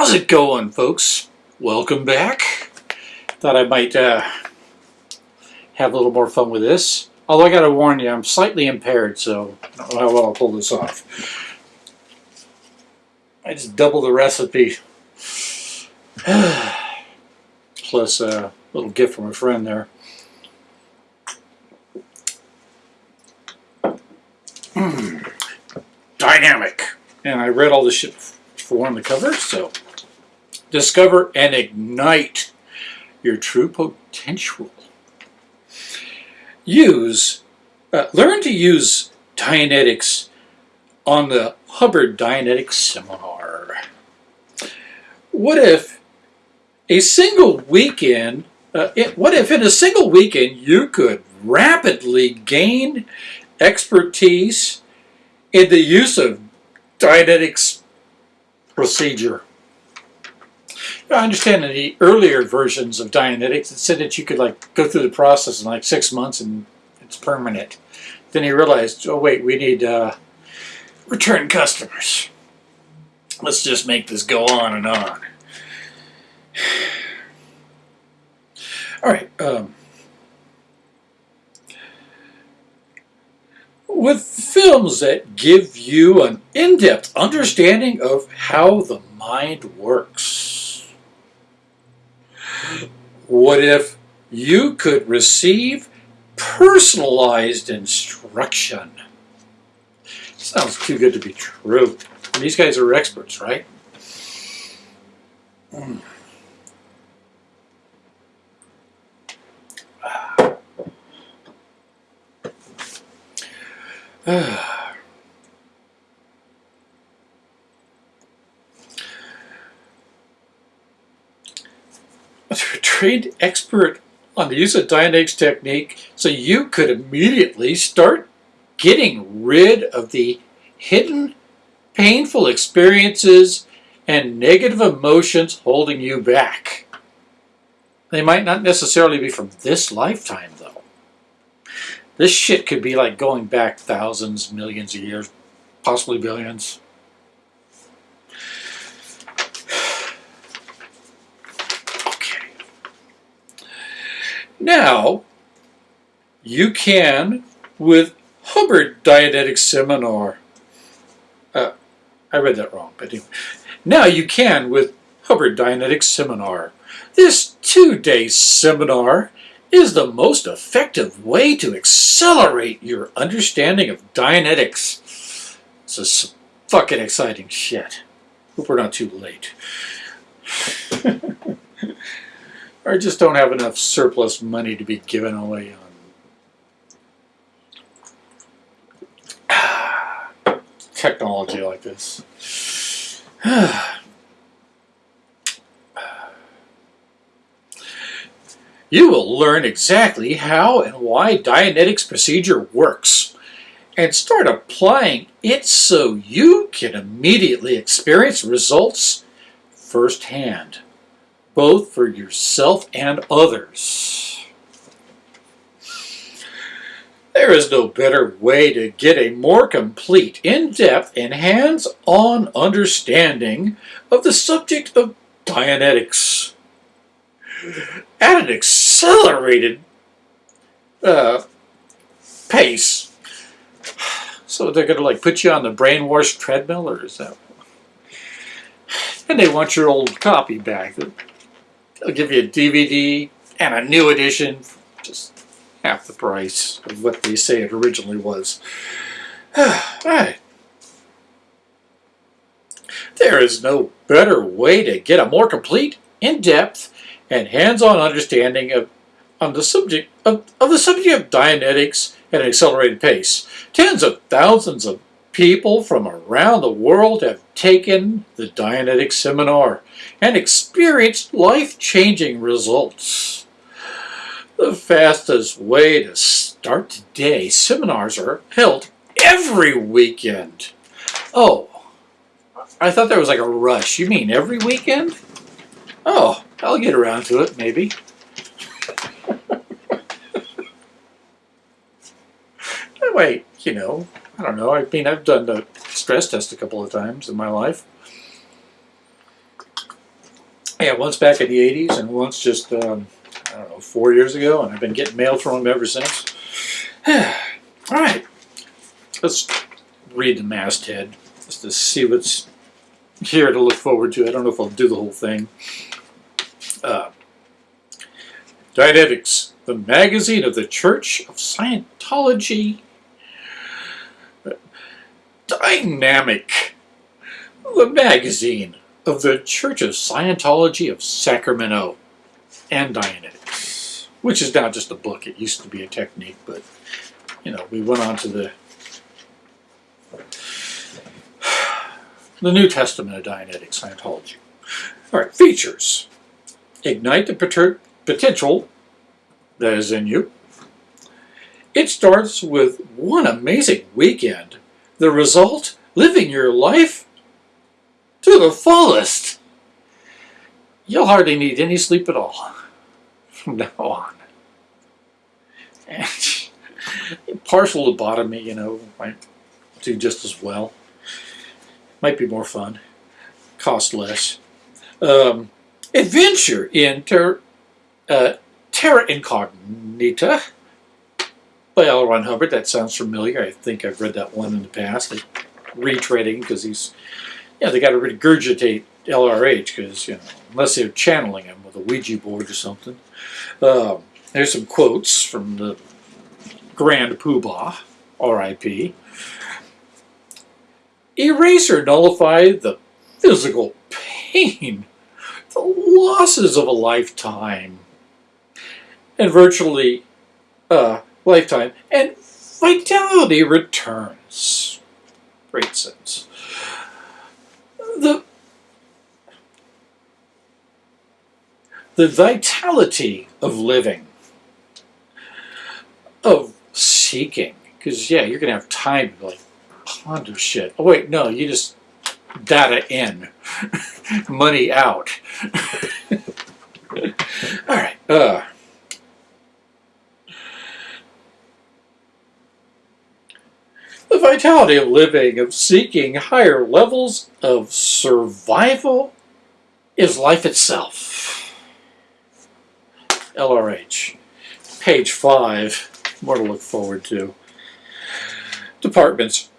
How's it going, folks? Welcome back. Thought I might uh, have a little more fun with this. Although I gotta warn you, I'm slightly impaired, so I don't know how well I'll pull this off. I just doubled the recipe. Plus a little gift from a friend there. Mm. Dynamic. And I read all this shit before on the cover, so discover and ignite your true potential. Use, uh, learn to use Dianetics on the Hubbard Dianetics Seminar. What if a single weekend, uh, it, what if in a single weekend you could rapidly gain expertise in the use of Dianetics procedure? I understand in the earlier versions of Dianetics, it said that you could like go through the process in like six months and it's permanent. Then he realized, oh wait, we need uh, return customers. Let's just make this go on and on. All right. Um, with films that give you an in-depth understanding of how the mind works. What if you could receive personalized instruction? Sounds too good to be true. These guys are experts, right? Mm. a trained expert on the use of Dianetics technique so you could immediately start getting rid of the hidden painful experiences and negative emotions holding you back. They might not necessarily be from this lifetime, though. This shit could be like going back thousands, millions of years, possibly billions. Now, you can, with Hubbard Dianetic Seminar, uh, I read that wrong, but anyway. Now you can with Hubbard Dianetics Seminar. This two-day seminar is the most effective way to accelerate your understanding of Dianetics. This is fucking exciting shit. Hope we're not too late. I just don't have enough surplus money to be given away on technology like this. you will learn exactly how and why Dianetics procedure works and start applying it so you can immediately experience results firsthand, both for yourself and others. There is no better way to get a more complete, in-depth, and hands-on understanding of the subject of Dianetics at an accelerated uh, pace. So they're going to like put you on the brainwash treadmill, or is that? And they want your old copy back. They'll give you a DVD and a new edition, just half the price of what they say it originally was. Alright. There is no better way to get a more complete, in-depth, and hands-on understanding of on the subject of, of the subject of Dianetics at an accelerated pace. Tens of thousands of people from around the world have taken the Dianetic seminar and experienced life-changing results. The fastest way to start today, seminars are held every weekend. Oh, I thought there was like a rush. You mean every weekend? Oh, I'll get around to it, maybe. Wait, you know, I don't know. I mean, I've done the stress test a couple of times in my life. Yeah, once back in the 80s and once just, um, I don't know, four years ago, and I've been getting mail from him ever since. All right, let's read the masthead just to see what's here to look forward to. I don't know if I'll do the whole thing. Uh, Dianetics, the magazine of the Church of Scientology. Dynamic, the magazine of the Church of Scientology of Sacramento and Dianetics, which is now just a book. It used to be a technique, but you know, we went on to the the New Testament of Dianetic Scientology. All right, features. Ignite the potential that is in you. It starts with one amazing weekend. The result, living your life to the fullest. You'll hardly need any sleep at all from now on. And partial lobotomy, you know, might do just as well. Might be more fun, cost less. Um, adventure in ter- uh, Terra Incognita by L. Ron Hubbard. That sounds familiar. I think I've read that one in the past. They, retreading because he's, yeah, they got to regurgitate LRH because, you know, unless they're channeling him with a Ouija board or something. Um, there's some quotes from the Grand Poobah, R.I.P. Erase or nullify the physical pain, the losses of a lifetime, and virtually uh, lifetime, and vitality returns. Great sense. The the vitality of living, of seeking, because yeah, you're gonna have time to like ponder shit. Oh wait, no, you just data in, money out. All right. Uh, the vitality of living, of seeking higher levels of survival, is life itself. LRH, page five. More to look forward to. Departments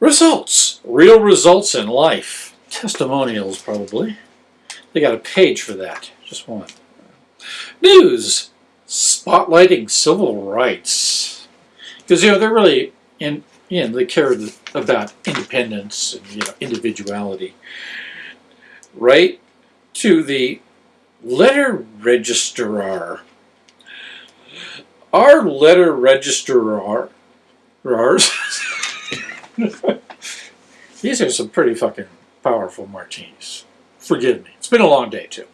Results, real results in life. Testimonials, probably. They got a page for that, just one. News, spotlighting civil rights. Because, you know, they're really, in, know, they care about independence and, you know, individuality. Write to the letter registrar. Our letter registrar, These are some pretty fucking powerful martinis. Forgive me. It's been a long day, too.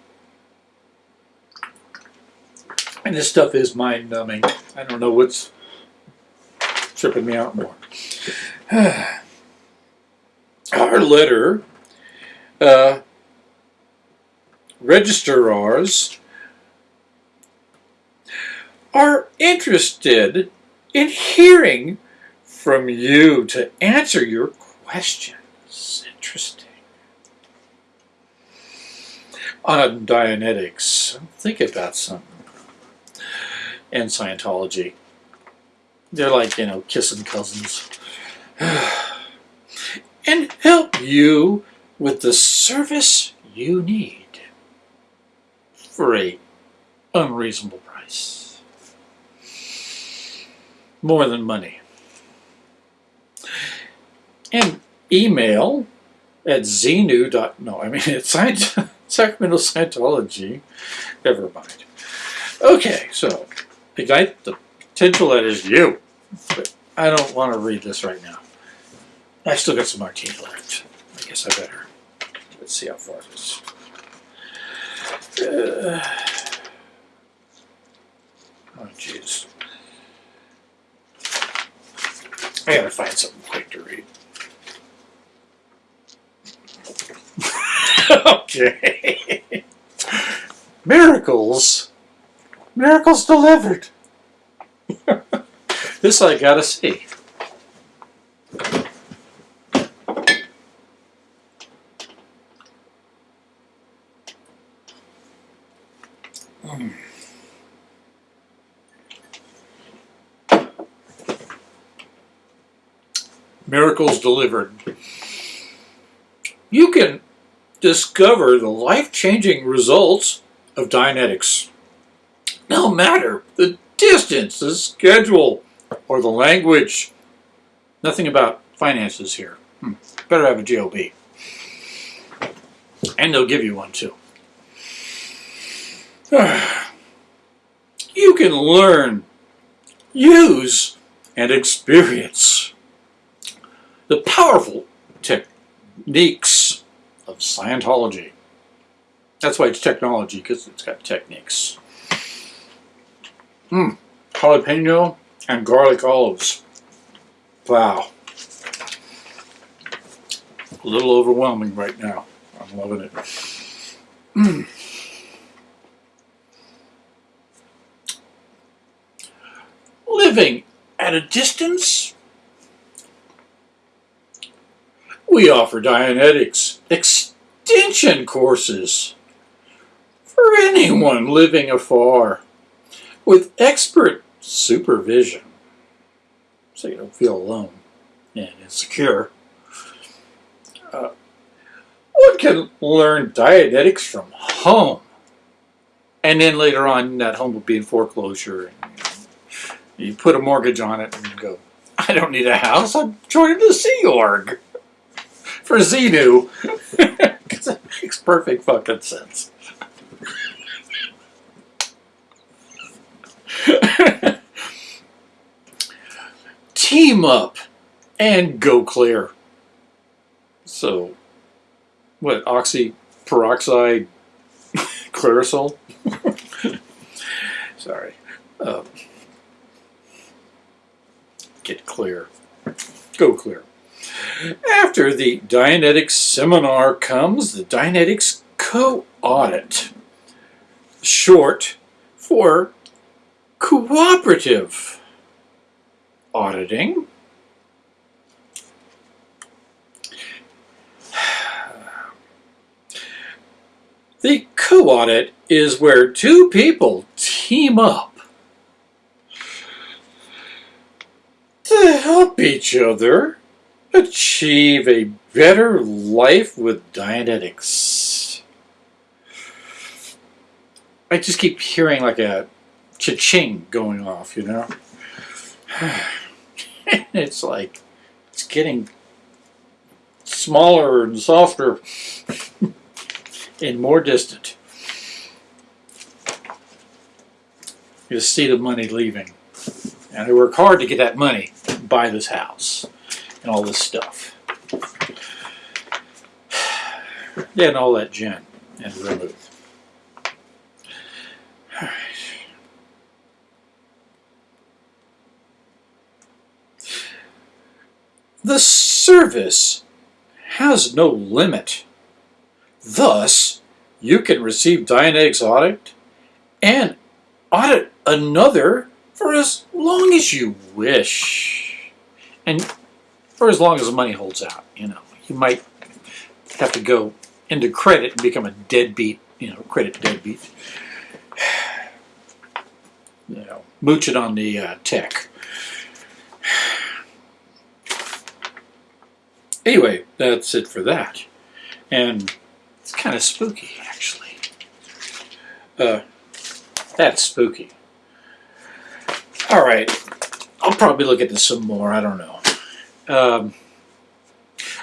And this stuff is mind numbing. I don't know what's tripping me out more. Our letter uh, registrars are interested in hearing from you to answer your questions. Interesting. On Dianetics, think about something. And Scientology. They're like, you know, kissing cousins. and help you with the service you need for a unreasonable price. More than money and email at Xenu. No, I mean it's Sacramento Scientology. Never mind. Okay, so ignite the that is you. But I don't want to read this right now. I still got some martini left. I guess I better. Let's see how far this. Uh, oh, jeez. I gotta find something quick to read. okay. Miracles. Miracles delivered. This I gotta see. Miracles delivered. You can discover the life-changing results of Dianetics. No matter the distance, the schedule, or the language. Nothing about finances here. Hmm. Better have a GOB. And they'll give you one too. You can learn, use, and experience the powerful techniques of Scientology. That's why it's technology, because it's got techniques. Hmm. Jalapeno and garlic olives. Wow. A little overwhelming right now. I'm loving it. Mm. Living at a distance? We offer Dianetics extension courses for anyone living afar with expert supervision so you don't feel alone and insecure. Uh, one can learn Dianetics from home. And then later on, that home will be in foreclosure. You put a mortgage on it and you go, I don't need a house, I'm joining the Sea Org for Xenu. It makes perfect fucking sense. Team up and go clear. So, what, oxy peroxide Clearasil? Sorry. Um, get clear. Go clear. After the Dianetics seminar comes the Dianetics co-audit, short for cooperative auditing. The co-audit is where two people team up to help each other achieve a better life with Dianetics. I just keep hearing like a cha-ching going off, you know? it's like, it's getting smaller and softer and more distant. You see the money leaving. And I work hard to get that money, buy this house, and all this stuff. Yeah, and all that gin and vermouth. The service has no limit. Thus, you can receive Dianetics audit and audit another for as long as you wish. And for as long as the money holds out, you know. You might have to go into credit and become a deadbeat, you know, credit deadbeat. You know, mooch it on the uh, tech. Anyway, that's it for that. And it's kind of spooky, actually. Uh, that's spooky. All right. I'll probably look at this some more. I don't know. Um,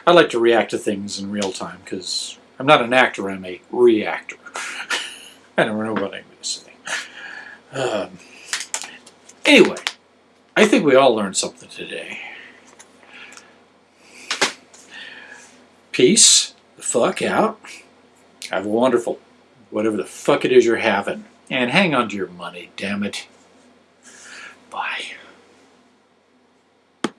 I like to react to things in real time because I'm not an actor, I'm a reactor. I don't know what I'm going to say. Um, anyway, I think we all learned something today. Peace the fuck out. Have a wonderful, whatever the fuck it is you're having. And hang on to your money, damn it. Bye.